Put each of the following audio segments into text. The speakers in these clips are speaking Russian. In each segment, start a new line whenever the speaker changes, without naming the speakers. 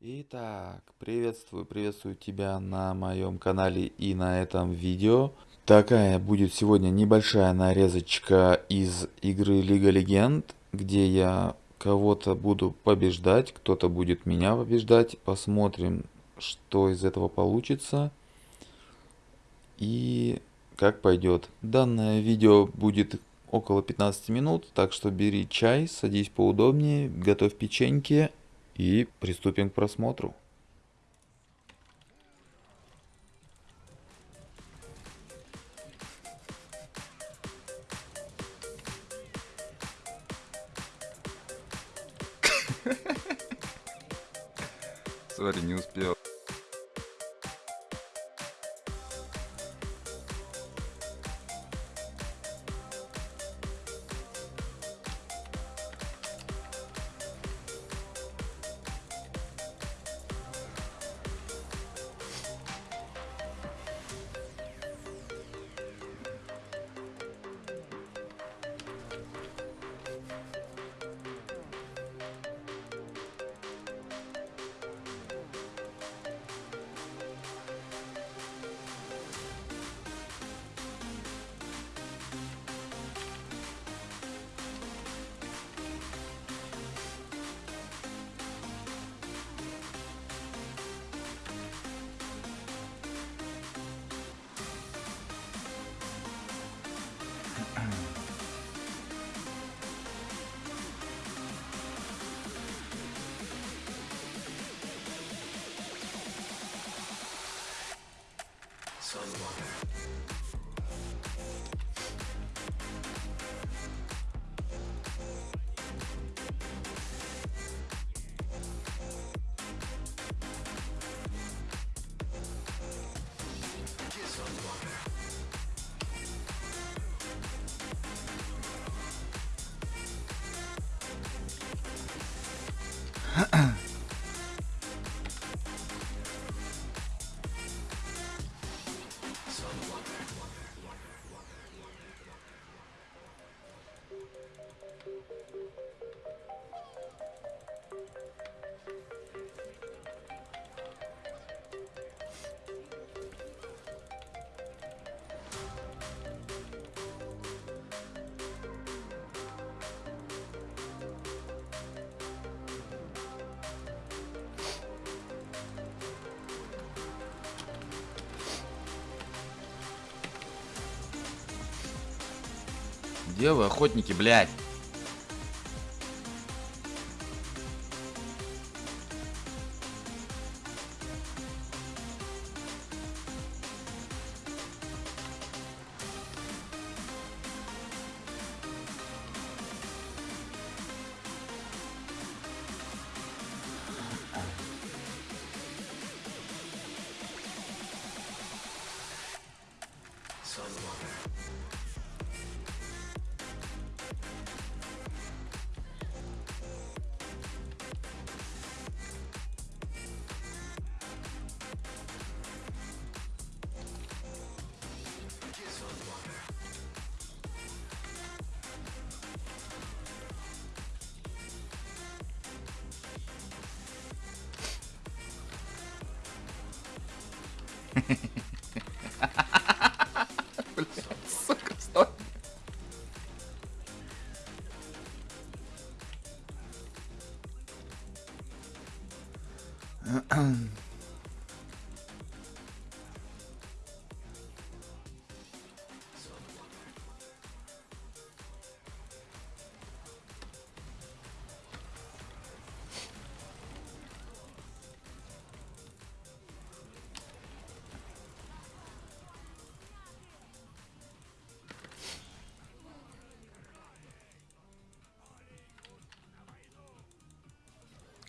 Итак, приветствую, приветствую тебя на моем канале и на этом видео. Такая будет сегодня небольшая нарезочка из игры Лига Легенд, где я кого-то буду побеждать, кто-то будет меня побеждать. Посмотрим, что из этого получится и как пойдет. Данное видео будет около 15 минут, так что бери чай, садись поудобнее, готовь печеньки и приступим к просмотру. Где вы, охотники, блядь?
Сука, стой.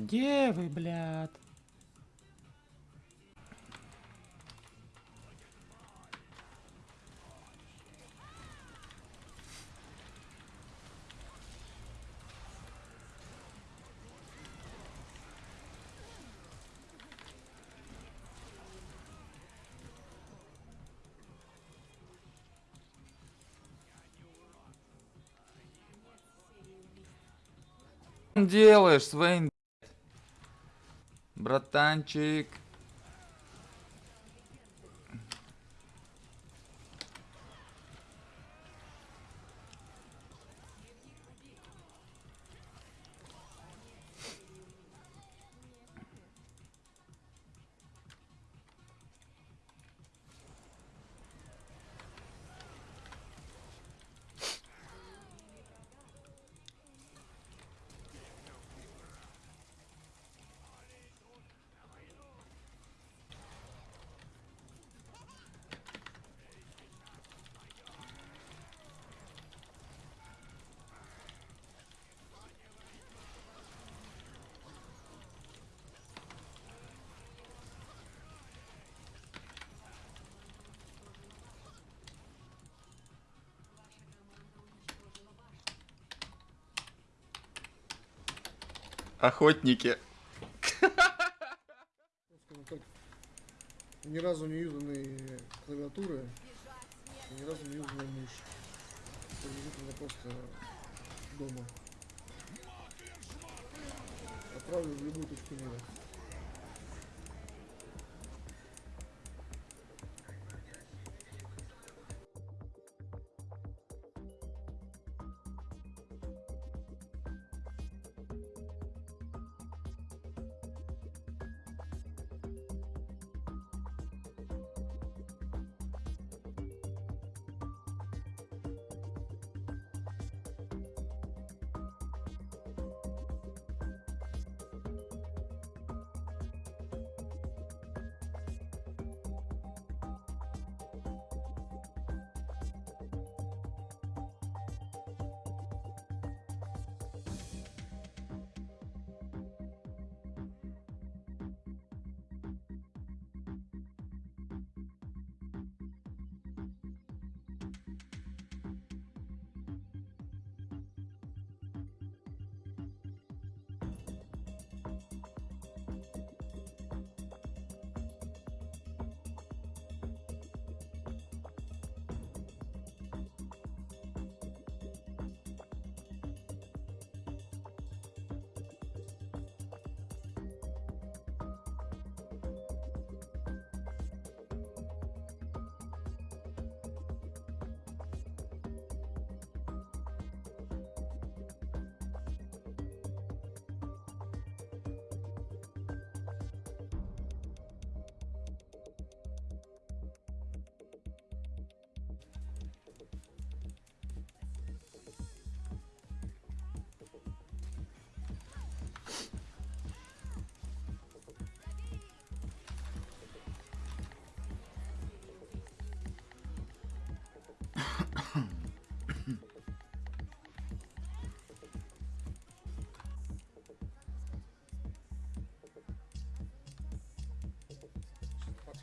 Где вы, блядь? делаешь, Свейн? Братанчик. Охотники.
ни разу не юзанные клавиатуры, ни разу не юзанная мышь. Приблизительно просто дома. Отправлю в любую точку мира.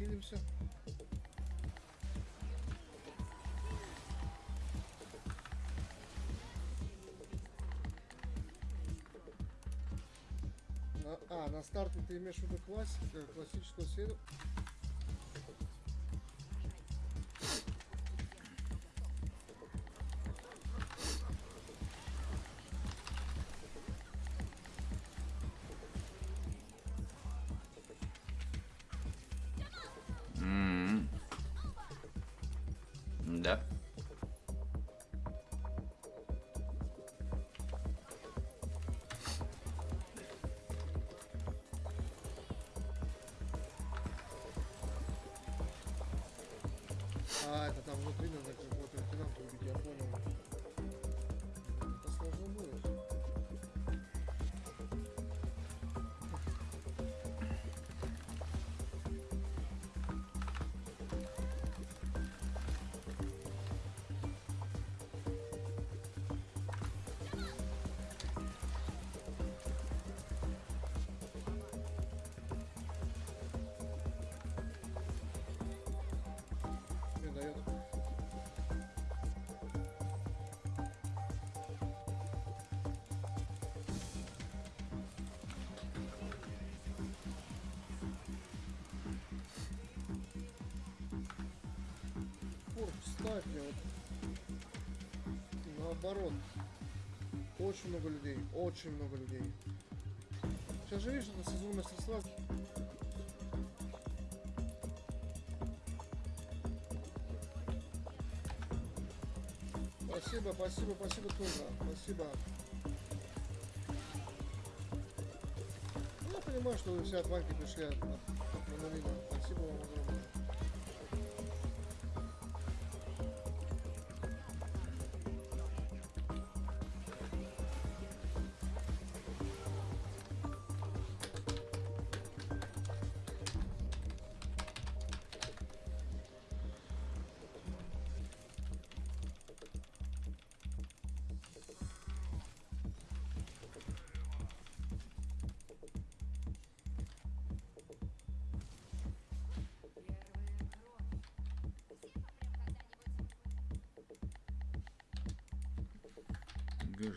Подхилимся. На, а, на старте ты имеешь в виду классика, классическую серию? А, это там внутри надо какой-то лейтенант убить, я понял. Это сложно будет. Кстати, вот наоборот. Очень много людей, очень много людей. Сейчас же видишь, это сезон мастерства. Спасибо, спасибо, спасибо тоже. Спасибо. Ну, я понимаю, что вы все от Ваньки пришли от, от, от Спасибо вам огромное.
Вижу.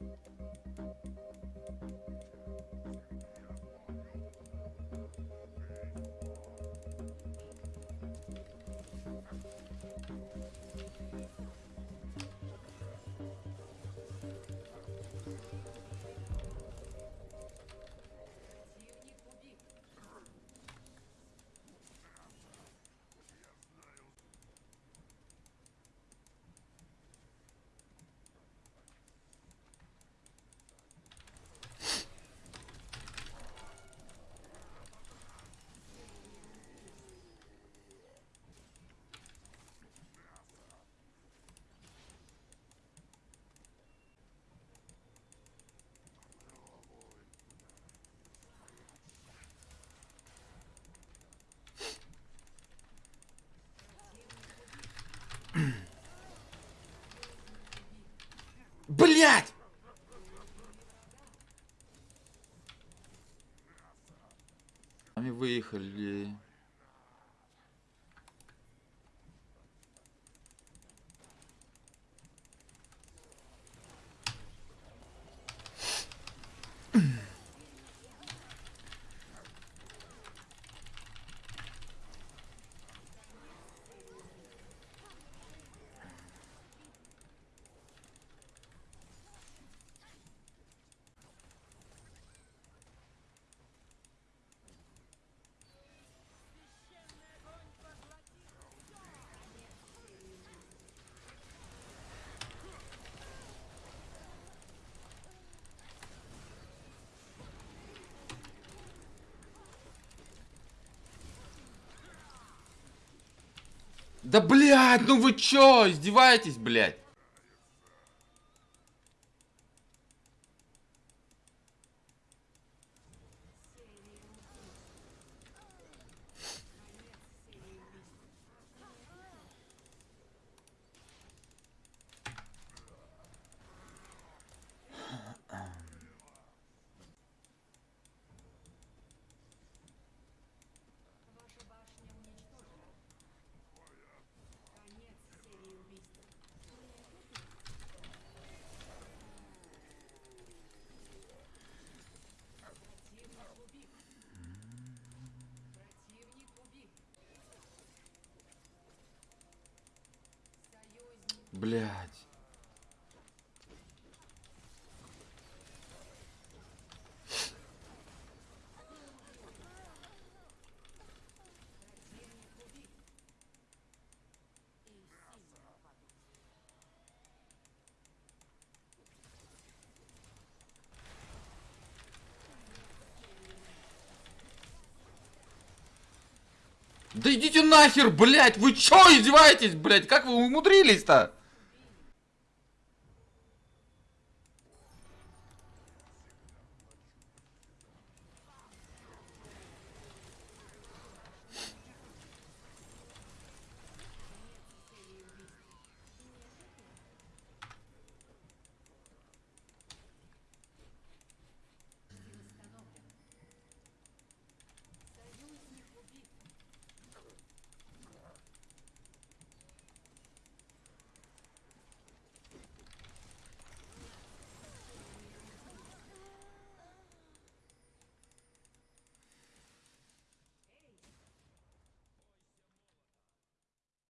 どうも。Они выехали. Да блять, ну вы чё, издеваетесь, блять? Блять. Да идите нахер, блять! Вы чё издеваетесь, блять? Как вы умудрились-то?